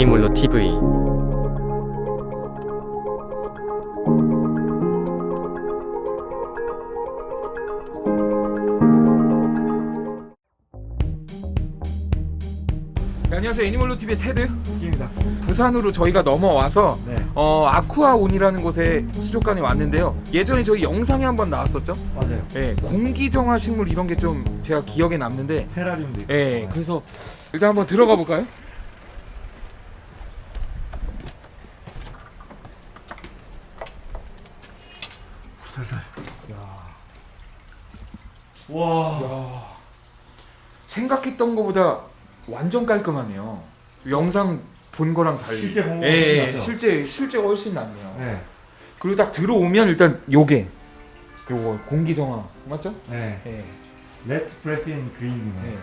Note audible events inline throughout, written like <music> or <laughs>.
애니몰로 TV 네, 안녕하세요 애니멀로 TV의 테드 입니다. 부산으로 저희가 넘어와서 네, 어, 아쿠아온이라는 곳에 수족관에 왔는데요 예전에 저희 영상에 한번 나왔었죠 맞아요. 예, 공기정화 식물 이런 게 좀 제가 기억에 남는데 테라리움도 있고. 예, 그래서 일단 한번 들어가 볼까요? 살살. 와. 야, 생각했던 것보다 완전 깔끔하네요 영상 본 거랑 달리 실제 본 거보다 예, 낫죠? 실제 실제 훨씬 낫네요 네, 그리고 딱 들어오면 일단 요게 요거 공기 정화 맞죠? 네. 예. Let's press in green이네. 예.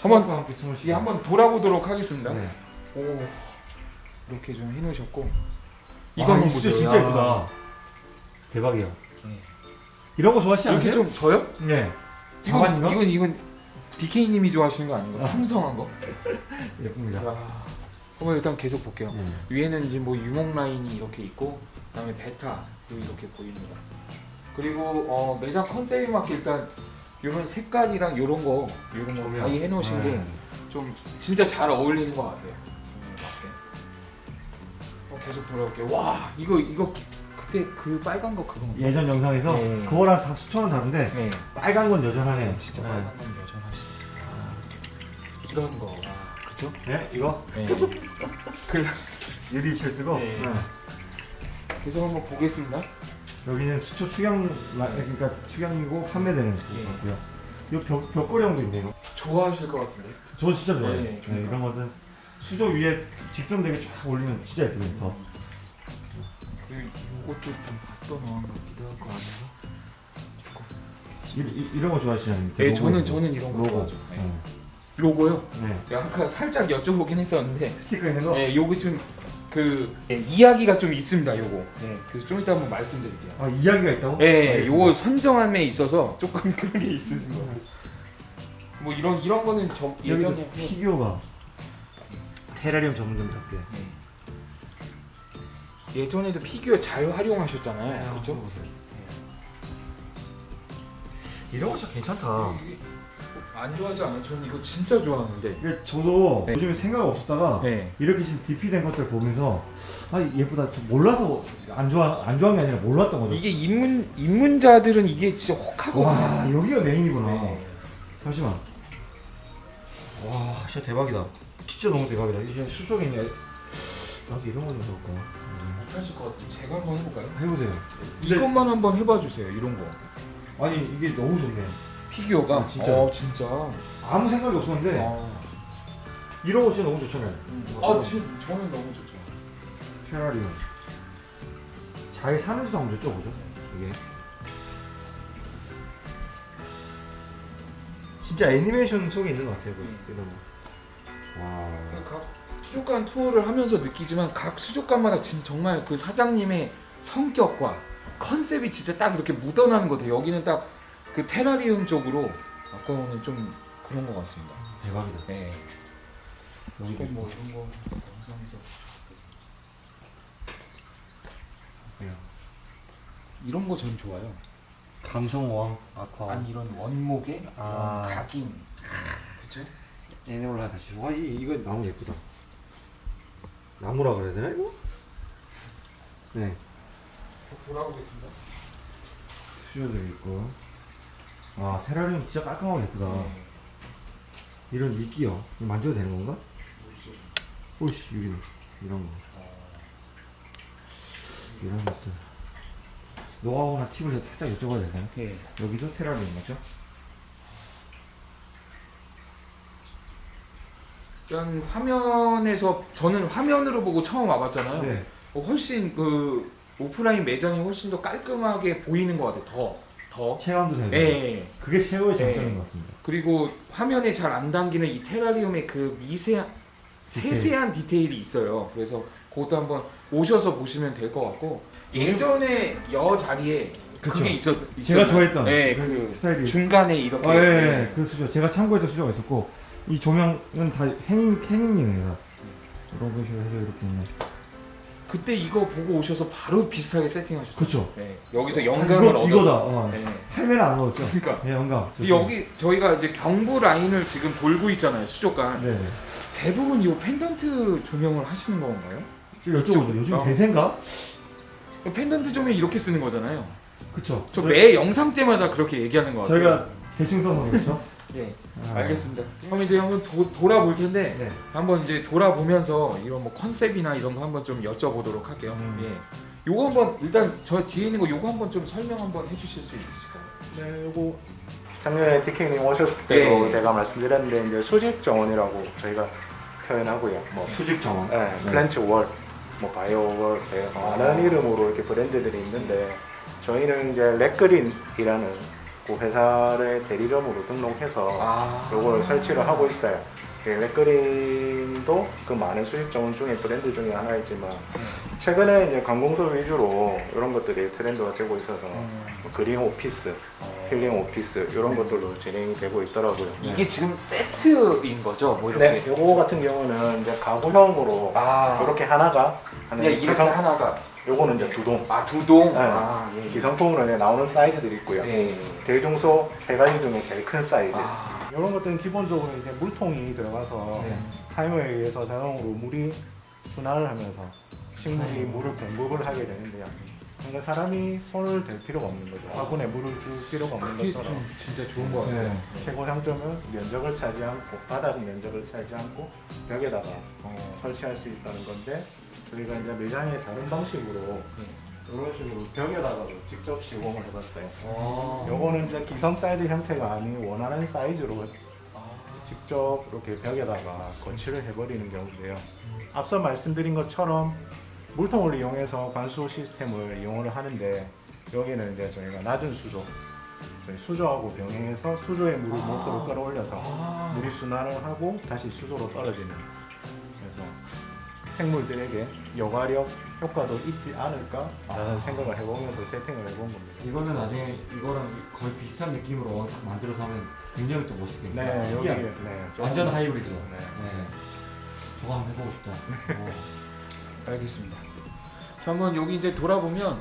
한번 쉬고. 한번 돌아보도록 하겠습니다. 네. 오 이렇게 좀 해놓으셨고 와, 이거는 이 수조 보세요. 진짜 야. 예쁘다. 대박이야. 네. 이런 거 좋아하시지 이렇게 않으세요? 좀 저요? 네. 이건? 이건 이건 DK님이 좋아하시는 거 아닌가? 아. 풍성한 거. <laughs> 예쁩니다. 야. 그럼 일단 계속 볼게요. 네. 위에는 이제 뭐 유목 라인이 이렇게 있고 그다음에 베타 이렇게 보입니다. 그리고 어, 매장 컨셉에 맞게 일단 이런 색깔이랑 이런 거 이런 거. 아예 해놓으신 네. 게좀 진짜 잘 어울리는 것 같아요. 어, 계속 돌아올게요. 와 이거 이거 그때 그 빨간 거 그거. 예전 영상에서 네. 그거랑 다 수초는 다른데 네. 빨간 건 여전하네요. 진짜 네. 빨간 건 여전하시. 이런 거. 와, 그쵸? 네, 이거 네. 글라스. 유리 입체 쓰고. 네. 네. 계속 한번 보겠습니다. 여기는 수초 축양 라- 그러니까 축양이고 판매되는 예. 것 같고요. 이 벽, 벽걸이형도 있네요. 좋아하실 것 같은데. 저 진짜 좋아해요. 네, 네, 이런 거는 수조 위에 직선되게 쫙 올리면 진짜 예쁘거든요. 더. 이것도 좀 갖다 놓은 것 같기도 하고? 이, 이, 이 런 거 좋아하시나요? 네, 저는 저는 이런 거 로고. 좋아하죠. 네. 네. 로고요? 네. 네, 아까 살짝 여쭤보긴 했었는데, 스티커 있는 거. 네, 요거 좀그 네, 이야기가 좀 있습니다. 요거. 네, 그래서 좀 이따 한번 말씀드릴게요. 아 이야기가 있다고? 네, 알겠습니다. 요거 선정함에 있어서 조금 <laughs> 그런 게 있으신 거예요. 뭐 이런 이런 거는 저 예전에 피규어가 테라리움 전문점답게. 예전에도 피규어 잘 활용하셨잖아요. 그렇죠? 이런 거 진짜 괜찮다. 안 좋아하지 않아요? 저는 이거 진짜 좋아하는데. 이게 저도 네. 요즘에 생각 없었다가 네. 이렇게 지금 DP 된 것들 보면서 아 예쁘다. 저 몰라서 안 좋아 안 좋아한 게 아니라 몰랐던 거죠. 이게 입문 입문자들은 이게 진짜 혹하거든요. 와 여기가 메인이구나. 네. 잠시만. 와 진짜 대박이다. 진짜 너무 대박이다. 이게 숲속에 있냐? 나도 이런 거 좀 해볼까. 음. 못하실 것 같은데 제가 한번 해볼까요? 해보세요. 근데- 이것만 한번 해봐 주세요. 이런 거. 아니 이게 너무 좋네. 피규어가 어, 진짜. 어, 진짜. 아무 생각이 없었는데 아, 이런 거 진짜 너무 좋잖아요. 아 지금 저는 너무 좋죠. 페라리움. 잘 사는지도 한번 여쭤보죠. 이게. 진짜 애니메이션 속에 있는 것 같아요. 그, 음. 이런 거. 와. 각 수족관 투어를 하면서 느끼지만 각 수족관마다 진 정말 그 사장님의 성격과 컨셉이 진짜 딱 이렇게 묻어나는 것 같아요. 여기는 딱 그 테라리움 쪽으로 아까는 좀 그런 것 같습니다. 대박이다. 네. 이건 뭐 이런 거 영상에서 있고요. 이런 거 전 좋아요. 감성왕 아쿠아. 아니 이런 원목에 아. 각인. 그쵸? 애니멀라 다시. 와 이, 이거 나무 예쁘다. 나무라 그래야 되나 이거? 네. 돌아보겠습니다. 수저도 있고. 아 테라리움 진짜 깔끔하고 예쁘다. 네. 이런. 이거 만져도 되는 건가? 오이씨 여기 이런 거. 이런 것들. 노하우나 팁을 살짝 여쭤봐도 되나요? 예. 여기도 테라리움 맞죠? 일단 화면에서 저는 화면으로 보고 처음 와봤잖아요. 네. 어, 훨씬 그 오프라인 매장이 훨씬 더 깔끔하게 보이는 것 같아요. 더 더. 체감도 되고. 예. 그게 최고의 장점인 네. 것 같습니다. 그리고 화면에 잘 안 담기는 이 테라리움의 그 미세 디테일. 세세한 디테일이 있어요. 그래서 그것도 한번 오셔서 보시면 될 것 같고 예전에 여 자리에 그 그쵸. 게 있었 제가 있었나요? 좋아했던 네, 그 그 스타일이. 중간에 이렇게 아, 예, 예, 그 수저. 제가 참고했던 수저가 있었고, 이 조명은 다 행인, 행인이에요. 이런 것으로 해서 이렇게 있네. 그때 이거 보고 오셔서 바로 비슷하게 세팅하셨죠? 그렇죠. 네. 여기서 아, 영감을 얻어. 이거다. 어. 네. 할매는 안 넣었죠. 그러니까 네, 영감. 이 여기 저희가 이제 경부 라인을 지금 돌고 있잖아요 수족관. 네. 대부분 이 펜던트 조명을 하시는 건가요? 여쭤보죠. 요즘 어. 대세인가? 펜던트 조명 이렇게 쓰는 거잖아요. 그쵸. 저매 영상 때마다 그렇게 얘기하는 거 같아요. 저희가 대충 써서 그렇죠. <laughs> 예, 아. 알겠습니다. 그럼 이제 한번 도, 돌아볼 텐데 네. 한번 이제 돌아보면서 이런 뭐 컨셉이나 이런 거 한번 좀 여쭤보도록 할게요. 음. 예. 요거 한번 일단 저 뒤에 있는 거 요거 한번 좀 설명 한번 해주실 수 있으실까요? 네, 요거 작년에 디케이님 오셨을 때도 예. 제가 말씀드렸는데 이제 수직 정원이라고 저희가 표현하고요. 뭐 수직 정원. 네, 플랜트 월, 뭐 bio wall, 네, 아. 많은 이름으로 이렇게 브랜드들이 있는데 저희는 이제 렉그린이라는 그 회사를 대리점으로 등록해서 아, 요걸 설치를 하고 있어요. 예, 렉그린도 그 많은 수입 정원 중에 브랜드 중에 하나이지만 최근에 이제 관공서 위주로 이런 것들이 트렌드가 되고 있어서 음. 뭐 green office, healing office 이런 것들로 진행이 되고 있더라고요. 이게 지금 세트인 거죠? 뭐 네, 이렇게. 요거 같은 경우는 이제 가구형으로 아, 이렇게 하나가 그냥 이렇게 하나가 요거는 이제 두 동. 아 두 동. 네. 아, 예. 기성품으로 이제 나오는 사이즈들이 있고요. 예. 대중소 세 가지 중에 제일 큰 사이즈. 아, 이런 것들은 기본적으로 이제 물통이 들어가서 네. 타이머에 의해서 자동으로 물이 순환을 하면서 식물이 음. 물을 공급을 하게 되는데요. 그러니까 사람이 손을 댈 필요가 없는 거죠. 화분에 물을 줄 필요가 없는 그게 것처럼 좀 진짜 좋은 거 같아요. 네. 최고 장점은 면적을 차지 않고 바닥 면적을 차지 않고 벽에다가 어, 설치할 수 있다는 건데 저희가 이제 매장에 다른 방식으로 이런 식으로 벽에다가도 직접 시공을 해봤어요. 어. 요거는 이제 기성 사이즈 형태가 아닌 원하는 사이즈로 아, 직접 이렇게 벽에다가 거치를 해버리는 경우인데요. 앞서 말씀드린 것처럼 물통을 이용해서 관수 시스템을 이용을 하는데 여기는 이제 저희가 낮은 수조, 저희 수조하고 병행해서 수조에 물을 아. 모터로 끌어올려서 아. 물이 순환을 하고 다시 수조로 떨어지는 그래서 생물들에게 여과력 효과도 있지 않을까 라는 아. 생각을 해보면서 세팅을 해본 겁니다. 이거는 나중에 이거랑 거의 비슷한 느낌으로 딱 만들어서 하면 굉장히 또 멋있겠네요. 네, 여기. 네, 좀- 완전 하이브리드. 네. 네. 저거 한번 해보고 싶다. 어. <laughs> 알겠습니다. 자, 한번 여기 이제 돌아보면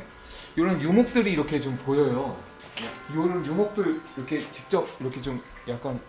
이런 유목들이 이렇게 좀 보여요. 이런 유목들 이렇게 직접 이렇게 좀 약간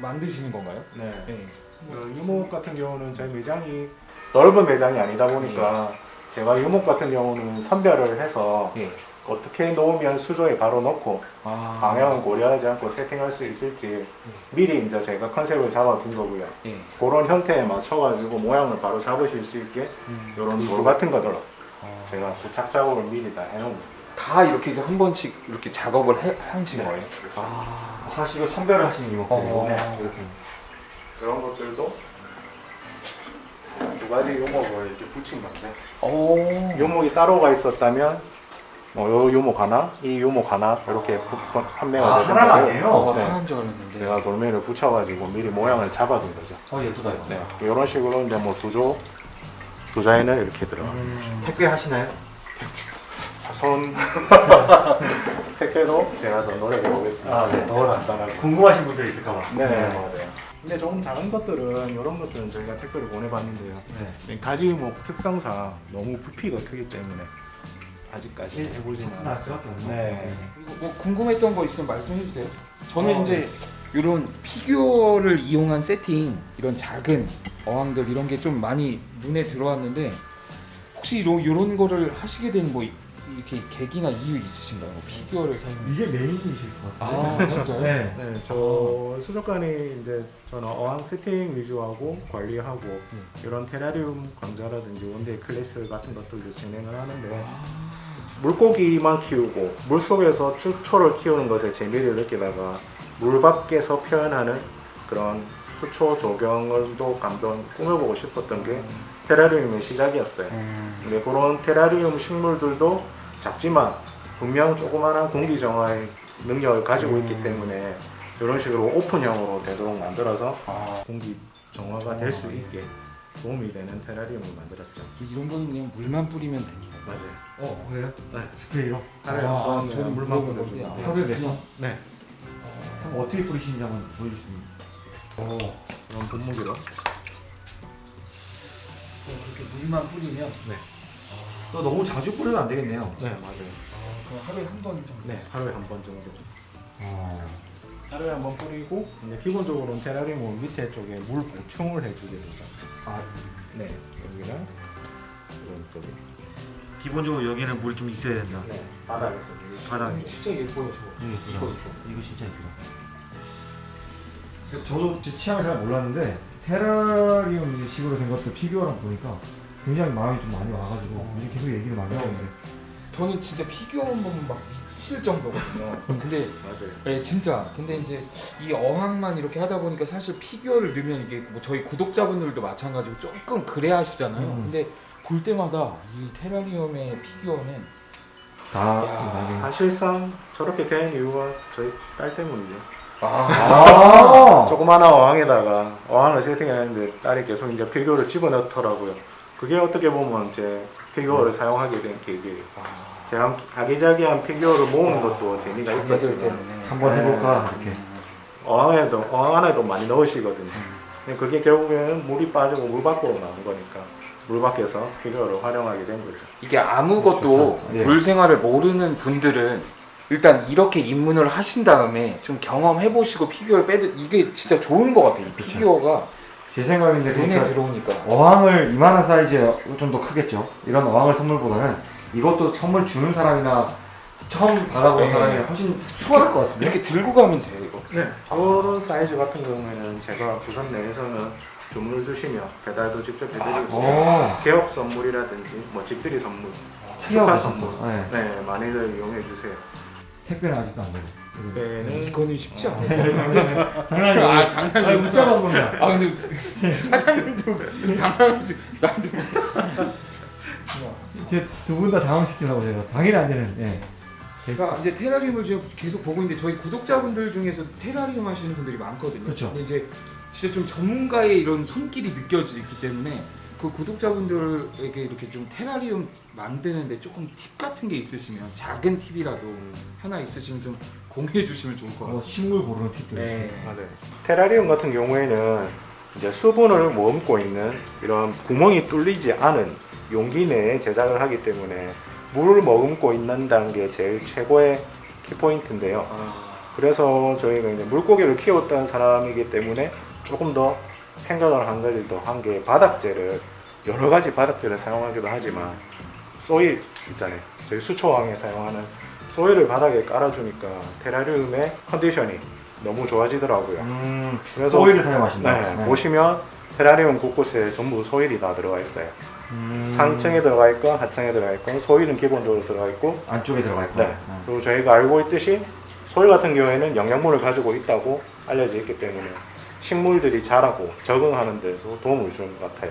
만드시는 건가요? 네. 네. 그 유목 같은 경우는 저희 매장이 넓은 매장이 아니다 보니까 제가 유목 같은 경우는 선별을 해서 예. 어떻게 놓으면 수조에 바로 넣고 아. 방향을 고려하지 않고 세팅할 수 있을지 미리 이제 제가 컨셉을 잡아둔 거고요. 예. 그런 형태에 맞춰가지고 모양을 바로 잡으실 수 있게 음. 이런 돌 같은 거들 아. 제가 부착 작업을 미리 다 해놓은 거예요. 다 이렇게 이제 한 번씩 이렇게 작업을 해, 하신 거예요? 아, 하시고 선별을 하시는 이모들. 어. 네. 이렇게. 그런 것들도 두 가지 요목을 이렇게 붙인 건데 오. 요목이 따로가 있었다면 뭐요 요목 하나, 이 요목 하나 이렇게 판매가 아, 되는 하나가. 아니에요? 어, 네. 하나인 줄 알았는데. 제가 돌멩이를 붙여가지고 미리 모양을 잡아둔 거죠. 어, 예쁘다, 이거. 네, 이런 식으로 이제 뭐 두조, 두자에는 이렇게 들어가. 음. 택배 하시나요? 손 <laughs> 택배도 제가 더 노력해 보겠습니다. 아, 네. 더 간단하게. 궁금하신 분들이 있을까봐. 네, 맞아요. 근데 조금 작은 것들은 이런 것들은 저희가 택배를 보내봤는데요. 네. 가지 목 특성상 너무 부피가 크기 때문에 아직까지 해보지는 나을 수밖에 없네. 네. 그리고 뭐 궁금했던 거 있으면 말씀해 주세요. 저는 어, 이제 이런 피규어를 이용한 세팅, 이런 작은 어항들 이런 게 좀 많이 눈에 들어왔는데 혹시 이런 이런 거를 하시게 된 뭐 이렇게 계기나 이유 있으신가요? 뭐 피규어를 사용. 이게 메인이실 것 같아요. 아 진짜요? 네. 네, 저 수족관이 이제 저는 어항 세팅 위주하고 관리하고 이런 테라리움 강좌라든지 one-day class 같은 것들도 진행을 하는데 물고기만 키우고 물 속에서 수초를 키우는 것에 재미를 느끼다가 물 밖에서 표현하는 그런 수초 조경을도 감동 꾸며보고 싶었던 게 테라리움의 시작이었어요. 음. 근데 그런 테라리움 식물들도 작지만 분명 조그마한 공기 정화의 능력을 가지고 있기 때문에 이런 식으로 오픈형으로 되도록 만들어서 아 공기 정화가 될 수 있게 도움이 되는 테라리움을 만들었죠. 이런 거는 그냥 물만 뿌리면 됩니다. 맞아요. 어, 그래요? 네. 스프레이로? 하루에 아, 한번 저는 물만 뿌려주고. 하루에 몇 그냥- 네. 한번 어떻게 뿌리시는지 한번 보여주시면. 오. 그런 분무기로. 그렇게 물만 뿌리면 또 너무 자주 뿌려도 안 되겠네요. 네 맞아요. 아, 그럼 하루에 한 번 정도. 네 하루에 한 번 정도. 어. 하루에 한 번 뿌리고 이제 기본적으로는 테라리움은 밑에 쪽에 물 보충을 해주게 되죠. 아, 네 여기는 이런 쪽에. 기본적으로 여기는 물이 좀 있어야 된다. 네 바닥에서. 아니, 진짜 예뻐요 저. 이거 이거 이거 이거. 이거 진짜 예쁘다. 저도 제 취향을 잘 몰랐는데 테라리움 식으로 된 것도 피규어랑 보니까 굉장히 마음이 좀 많이 와가지고 요즘 계속 얘기를 많이 네. 하는데 저는 진짜 피규어만 보면 막 미칠 정도거든요. <laughs> 근데 맞아요. 네 진짜. 근데 이제 이 어항만 이렇게 하다 보니까 사실 피규어를 넣으면 이게 뭐 저희 구독자분들도 마찬가지고 조금 그래 하시잖아요. 음. 근데 볼 때마다 이 테라리움의 피규어는 다 야. 나중에 사실상 저렇게 된 이유가 저희 딸 때문이죠. 아, 조그마한 어항에다가 어항을 세팅했는데 딸이 계속 이제 피규어를 집어넣더라고요. 그게 어떻게 보면 이제 피규어를 사용하게 된 계기예요. 아, 제가 아기자기한 피규어를 모으는 것도 재미가 자녀들 있었지만 때문에. 한번 해볼까 이렇게. 어항에도 어항 안에도 많이 넣으시거든요. 근데 그게 결국에는 물이 빠지고 물 밖으로 나온 거니까 물 밖에서 피규어를 활용하게 된 거죠. 이게 아무것도 좋다. 예. 물 생활을 모르는 분들은 일단 이렇게 입문을 하신 다음에 좀 경험해 보시고 피규어를 빼드 이게 진짜 좋은 것 같아요. 이 그쵸. 피규어가 제 생각인데 눈에 그러니까 들어오니까. 어항을 이만한 사이즈의 좀더 크겠죠. 이런 어항을 선물보다는 이것도 선물 주는 사람이나 처음 받아본 네. 사람이 훨씬 수월할 것 같은데. 이렇게 들고 가면 돼요 이거. 네. 그런 사이즈 같은 경우에는 제가 부산 내에서는 주문을 주시면 배달도 직접 해드리고 있어요. 오, 개업 선물이라든지 뭐 집들이 선물, 축하 선물. 네. 네 많이들 이용해 주세요. 택배는 아직도 안 되고. 배는 이거는 쉽지 않아요. <laughs> 장난이에요. 아 장난이에요. 웃자만 보면. 아 근데 사장님도 당황하시 나한테 제두 분 다 당황시키려고 제가 당연히 안 되는. 예. 그러니까 이제 테라리움을 지금 계속 보고 있는데 저희 구독자분들 중에서 테라리움 하시는 분들이 많거든요. 그쵸. 근데 이제 진짜 좀 전문가의 이런 손길이 느껴지기 때문에 그 구독자분들에게 이렇게 좀 테라리움 만드는데 조금 팁 같은 게 있으시면 작은 팁이라도 하나 있으시면 좀 공유해 주시면 좋을 것뭐 같습니다. 식물 고르는 팁도 네. 있고. 맞아요. 테라리움 같은 경우에는 이제 수분을 머금고 있는 이런 구멍이 뚫리지 않은 용기 내에 제작을 하기 때문에 물을 머금고 있는다는 게 제일 최고의 키포인트인데요. 아, 그래서 저희가 이제 물고기를 키웠던 사람이기 때문에 조금 더 생각을 한 가지 더한게 바닥재를 여러 가지 바닥재를 사용하기도 하지만 소일 있잖아요. 저희 수초왕에 사용하는 소일을 바닥에 깔아주니까 테라리움의 컨디션이 너무 좋아지더라고요. 음, 그래서 소일을 사용하신다. 네, 보시면 테라리움 곳곳에 전부 소일이 다 들어가 있어요. 음, 상층에 들어가 있건 하층에 들어가 있건 소일은 기본적으로 들어가 있고 안쪽에 들어가 있고. 네. 그리고 저희가 알고 있듯이 소일 같은 경우에는 영양분을 가지고 있다고 알려져 있기 때문에 식물들이 자라고 적응하는 데도 도움을 주는 것 같아요.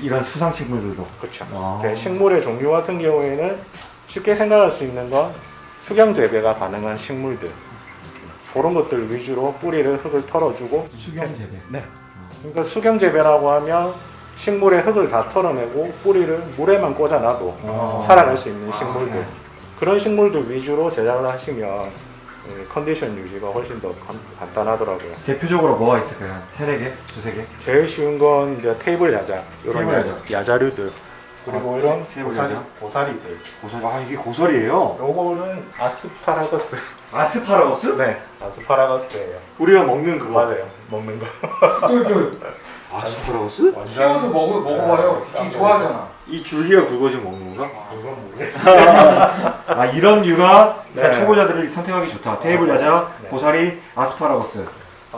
이런 수상 식물들도. 그렇죠. 아. 네, 식물의 종류 같은 경우에는 쉽게 생각할 수 있는 건 수경 재배가 가능한 식물들 그런 것들 위주로 뿌리를 흙을 털어주고 수경 재배. 네. 그러니까 수경 재배라고 하면 식물의 흙을 다 털어내고 뿌리를 물에만 꽂아놔도 아. 살아갈 수 있는 식물들 네. 그런 식물들 위주로 제작을 하시면 예, 컨디션 유지가 훨씬 더 간- 간단하더라고요. 대표적으로 뭐가 있을까요? 세네 개, 두세 개. 제일 쉬운 건 이제 테이블 야자 이런 테이블 야자, 야자 류들 그리고 아, 이런 테이블 고사리, 야자? 고사리들 고사리. 아 이게 고사리예요. 요거는 아스파라거스 아스파라거스? <laughs> 네 아스파라거스예요 우리가 먹는 그거. 맞아요 먹는 거 쫄쫄 <laughs> 아스파라거스? 키워서 먹어 먹어봐요. 디킹 좋아하잖아. 이 줄기가 굵어지면 먹는 건가? 이건 모르겠어요 아 이런 류가 네. 초보자들이 선택하기 좋다. 테이블 야자, 네. 고사리, 아스파라거스.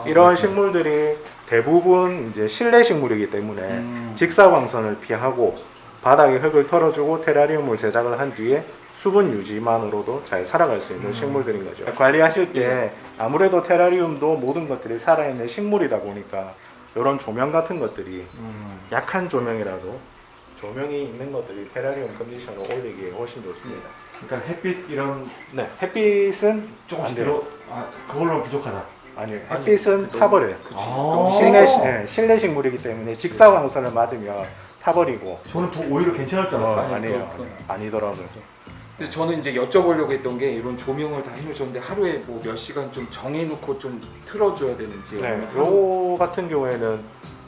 이런 식물들이 대부분 이제 실내 식물이기 때문에 음. 직사광선을 피하고 바닥에 흙을 털어주고 테라리움을 제작을 한 뒤에 수분 유지만으로도 잘 살아갈 수 있는 음. 식물들인 거죠. 관리하실 때 아무래도 테라리움도 모든 것들이 살아있는 식물이다 보니까 이런 조명 같은 것들이 음. 약한 조명이라도 조명이 있는 것들이 테라리움 컨디션을 올리기에 훨씬 좋습니다. 그러니까 햇빛 이런 네, 햇빛은 조금씩 안 돼요. 들어. 아 그걸로 부족하다. 아니요, 아니, 햇빛은 너무- 타버려요. 아. 실내 시- 예, 실내 식물이기 때문에 직사광선을 맞으면 타버리고 저는 더 오히려 괜찮을 줄 어, 알았어요. 아니, 아니에요 아니더라고요 그래서 저는 이제 여쭤보려고 했던 게 이런 조명을 다 해놓으셨는데 하루에 뭐 몇 시간 좀 정해놓고 좀 틀어줘야 되는지 네, 요 같은 경우에는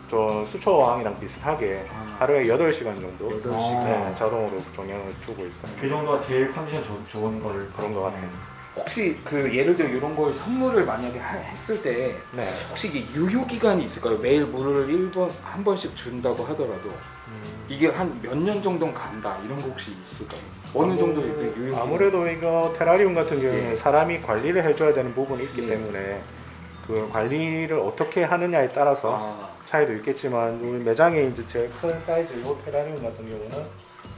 저 수초왕이랑 비슷하게 아. 하루에 8시간 정도 8시간. 네, 자동으로 종양을 주고 있어요. 그 정도가 제일 컨디션 좋, 좋은 거를 그런 것 같아요. 혹시 그 예를 들어 이런 걸 선물을 만약에 하- 했을 때 네. 혹시 이게 유효 기간이 있을까요? 매일 물을 1번 한 번씩 준다고 하더라도 이게 한 몇 년 정도는 간다 이런 거 혹시 있을까요? 어느 정도 이렇게 유효 기간? 아무래도 이거 테라리움 같은 경우에 예. 사람이 관리를 해줘야 되는 부분이 있기 예. 때문에 그 관리를 어떻게 하느냐에 따라서 아, 차이도 있겠지만 우리 매장에 이제 제일 큰 사이즈 이 테라리움 같은 경우는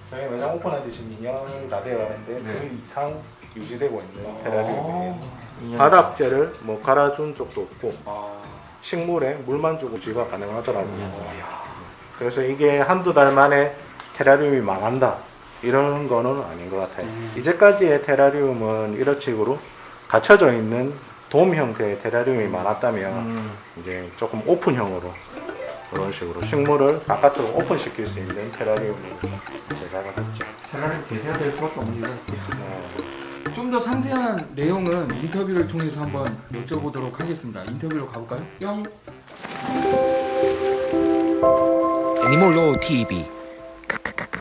저희 매장 오픈한 지 지금 2년이 다 되어 가는데 네. 그 이상 유지되고 있는 아. 테라리움이에요. 인연- 바닥재를 뭐 갈아준 적도 없고 아, 식물에 물만 주고 유지가 가능하더라고요. 음. 그래서 이게 한두 달 만에 테라리움이 망한다 이런 거는 아닌 것 같아요. 음. 이제까지의 테라리움은 이런 식으로 갇혀져 있는 돔 형태의 테라리움이 많았다면 음. 이제 조금 오픈형으로 그런 식으로 식물을 바깥으로 오픈시킬 수 있는 테라리움이 제작을 했죠. 테라리움 대세가 될 수밖에 없는 이유가 네. 좀더 상세한 내용은 인터뷰를 통해서 한번 여쭤보도록 하겠습니다. 인터뷰로 가볼까요? 뿅. 애니몰로 TV. 카카카카.